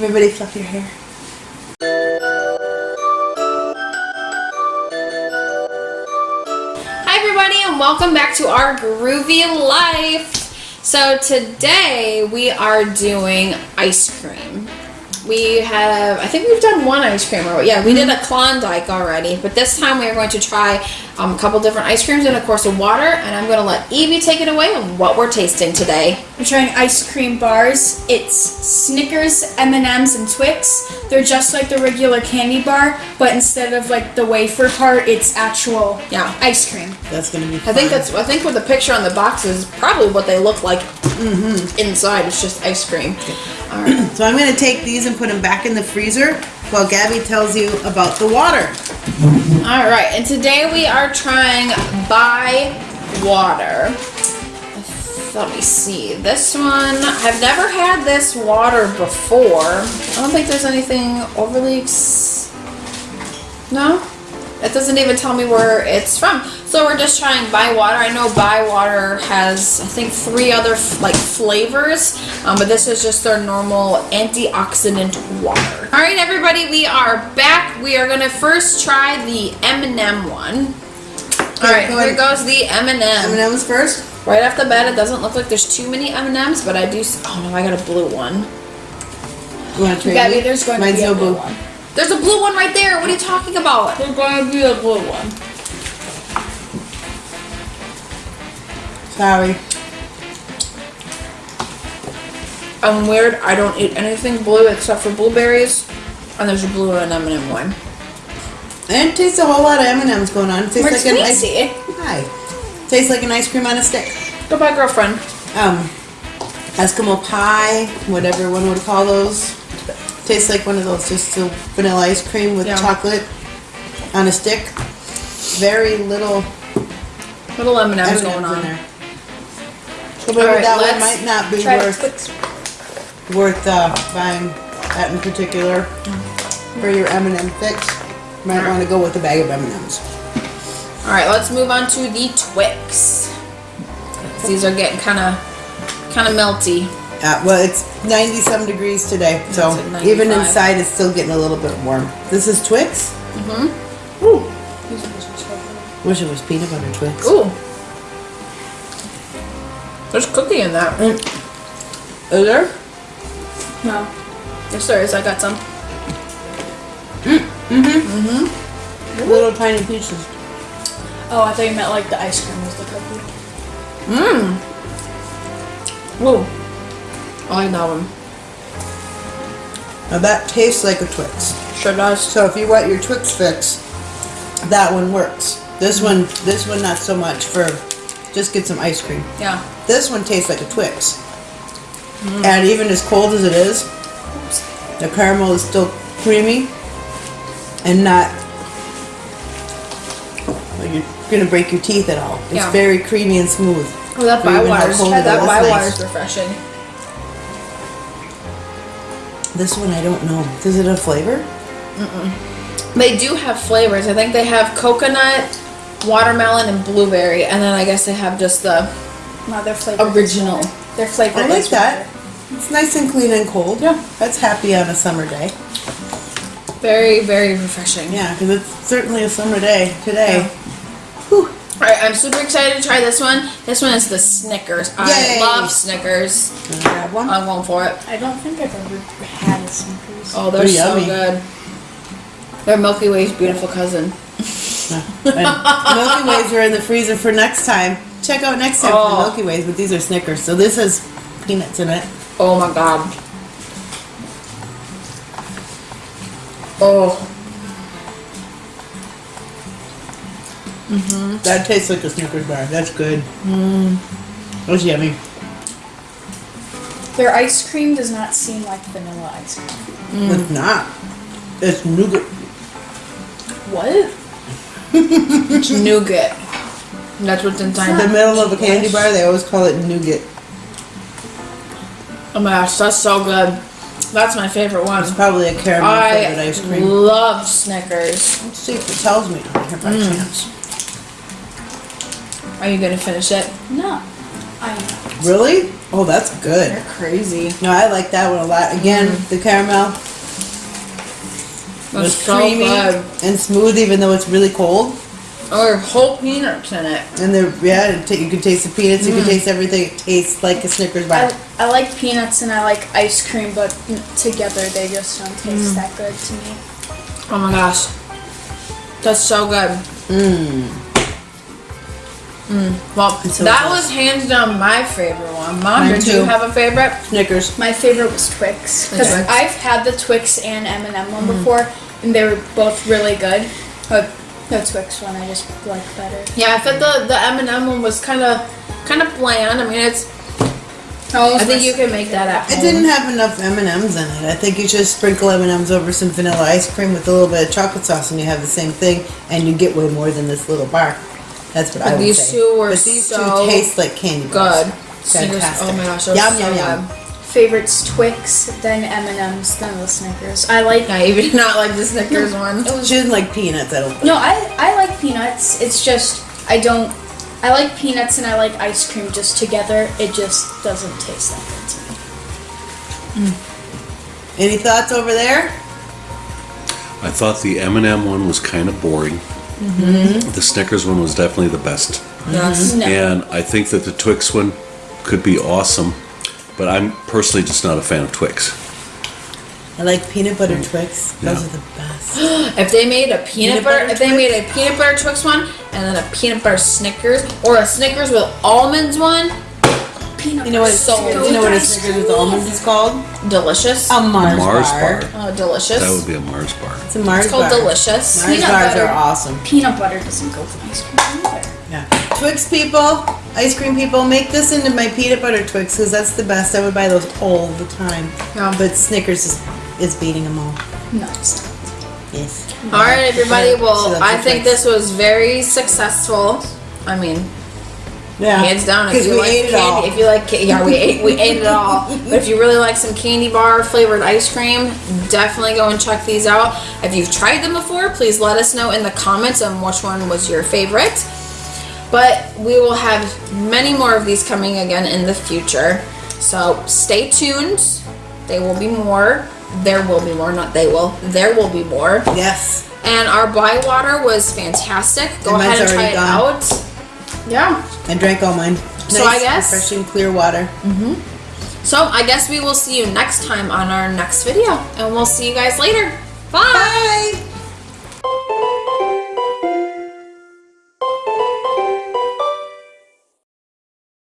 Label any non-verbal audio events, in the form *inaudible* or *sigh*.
Everybody fluff your hair. Hi everybody and welcome back to our groovy life. So today we are doing ice cream. We have, I think we've done one ice cream, or yeah, we did a Klondike already, but this time we are going to try um, a couple different ice creams and of course a water, and I'm going to let Evie take it away on what we're tasting today. We're trying ice cream bars. It's Snickers, M&Ms, and Twix. They're just like the regular candy bar, but instead of like the wafer part, it's actual Yeah. ice cream. That's gonna be I think that's, I think with the picture on the box is probably what they look like inside. It's just ice cream. So I'm gonna take these and put them back in the freezer while Gabby tells you about the water. All right, and today we are trying Bai water. Let me see. This one, I've never had this water before. I don't think there's anything overly. No, it doesn't even tell me where it's from. So we're just trying Bai water. I know Bai water has, I think, three other like flavors, um, but this is just their normal antioxidant water. All right, everybody, we are back. We are gonna first try the M&M one. All right, go here goes the M&M. M&M's first. Right off the bat, it doesn't look like there's too many M&Ms, but I do. Oh no, I got a blue one. You wanna trade Gabby, me? there's going Mine's to be a no blue blue. one. There's a blue one right there. What are you talking about? There's going to be a blue one. Sorry. I'm weird. I don't eat anything blue except for blueberries, and there's a blue and M&M one. And it tastes a whole lot of M&M's going on. It tastes We're like an ice. tasty. Hi. Tastes like an ice cream on a stick. Goodbye, girlfriend. Um, Eskimo pie, whatever one would call those. Tastes like one of those, just a vanilla ice cream with Yeah. chocolate on a stick. Very little Little M&M's M&Ms going in on. there. So maybe Alright, that one might not be worth worth uh, buying that in particular for your M&M fix. Might want to go with a bag of M&Ms. All right, let's move on to the Twix. These are getting kind of, kind of melty. Uh, well, it's 97 degrees today, so even inside it's still getting a little bit warm. This is Twix. Mm-hmm. Ooh. Wish it was peanut butter Twix. Ooh. There's cookie in that. Is there? No. Yes, there is. I got some. Mhm. Mhm. Little tiny pieces. Oh, I thought you meant like the ice cream was the cookie. Mmm. Ooh. I know that one. Now that tastes like a Twix. Sure does. So if you want your Twix fix, that one works. This mm-hmm. one, this one not so much for just get some ice cream. Yeah. This one tastes like a Twix. Mm-hmm. And even as cold as it is, the caramel is still creamy and not well, you're gonna break your teeth at all. It's Yeah. very creamy and smooth. Oh, that For even how Bai water's, cold yeah, it that is, Bai water's nice. refreshing. This one I don't know. Is it a flavor? They do have flavors. I think they have coconut, watermelon, and blueberry, and then I guess they have just the No, their flavor. original. Their flavor. I like is that. It's nice and clean and cold. Yeah. That's happy on a summer day. Very, very refreshing. Yeah, because it's certainly a summer day today. Whew. Alright, I'm super excited to try this one. This one is the Snickers. I love Snickers. Wanna grab one? I'm going for it. I don't think I've ever had a Snickers. Oh, they're They're so yummy. good. They're Milky Way's beautiful cousin. *laughs* Milky Ways are in the freezer for next time. Check out next time for Oh. the Milky Ways, but these are Snickers. So this has peanuts in it. Oh my god. Oh, Mm-hmm. That tastes like a Snickers bar. That's good. Mm. That's yummy. Their ice cream does not seem like vanilla ice cream. Mm. It's not. It's nougat. What? it's *laughs* nougat. That's what's In inside. the middle of a candy bar, they always call it nougat. Oh my gosh, that's so good. That's my favorite one. It's probably a caramel flavored I ice cream. I love Snickers. Let's see if it tells me here by mm. chance. Are you gonna finish it? No. I. Really? Oh, that's good. They're crazy. No, I like that one a lot. Again, mm-hmm. the caramel That's was so creamy good. and smooth, even though it's really cold. Or whole peanuts in it. And they're yeah, it ta- you can taste the peanuts. You can mm. taste everything. It tastes like a Snickers bar. I, I like peanuts and I like ice cream, but together they just don't taste mm. that good to me. Oh my gosh. That's so good. Mmm. Well, so that good. was hands down my favorite one. Mom, Mine did too. you have a favorite? Snickers. My favorite was Twix because Twix? I've had the Twix and M&M one before, and they were both really good. But the Twix one I just like better. Yeah, I thought the the M and m one was kind of kind of bland. I mean, it's. Oh, I think you can make that at home. It didn't have enough M and M's in it. I think you should sprinkle M and M's over some vanilla ice cream with a little bit of chocolate sauce, and you have the same thing, and you get way more than this little bar. That's what I But would these say. two were but these so two taste like candy bars. Good. Snickers- Fantastic. Oh my gosh, that was Yum, so yum, yum. good. favorites Twix, then M&M's, then the Snickers. I like. Yeah, you did not like the Snickers one. She doesn't like peanuts. I don't. Think. No, I I like peanuts. It's just I don't. I like peanuts and I like ice cream just together. It just doesn't taste that good to me. Any thoughts over there? I thought the M&M one was kind of boring. Mm-hmm. The Snickers one was definitely the best. Yes. Mm-hmm. No. And I think that the Twix one could be awesome, but I'm personally just not a fan of Twix. I like peanut butter mm. Twix. Those Yeah. are the best. *gasps* If they made a peanut, Peanut butter, butter if they made a peanut butter Twix one and then a peanut butter Snickers or a Snickers with almonds one, Peanut You know what? So you know what a Snickers with almonds is called? delicious. A Mars, Mars bar. bar. Oh, delicious. That would be a Mars bar. It's a Mars it's called bar. delicious. Mars Peanut bars butter. are awesome. Peanut butter doesn't go with ice cream either. Yeah. Twix people, ice cream people, make this into my peanut butter Twix because that's the best. I would buy those all the time. Yeah. But Snickers is, is beating them all. No, it's not. Yes. All right, everybody. Well, loves I think Twix. this was very successful. I mean, Yeah. hands down. If Because you we like ate it candy, all. if you like, yeah, we ate we ate it all. *laughs* But if you really like some candy bar flavored ice cream, definitely go and check these out. If you've tried them before, please let us know in the comments on which one was your favorite. But we will have many more of these coming again in the future. So stay tuned. They will be more. There will be more, not they will. There will be more. Yes. And our Bai water was fantastic. Go ahead and try it gone. out. Yeah. I drank all mine. So I guess- refreshing clear water. Mm-hmm. So I guess we will see you next time on our next video. And we'll see you guys later. Bye. Bye.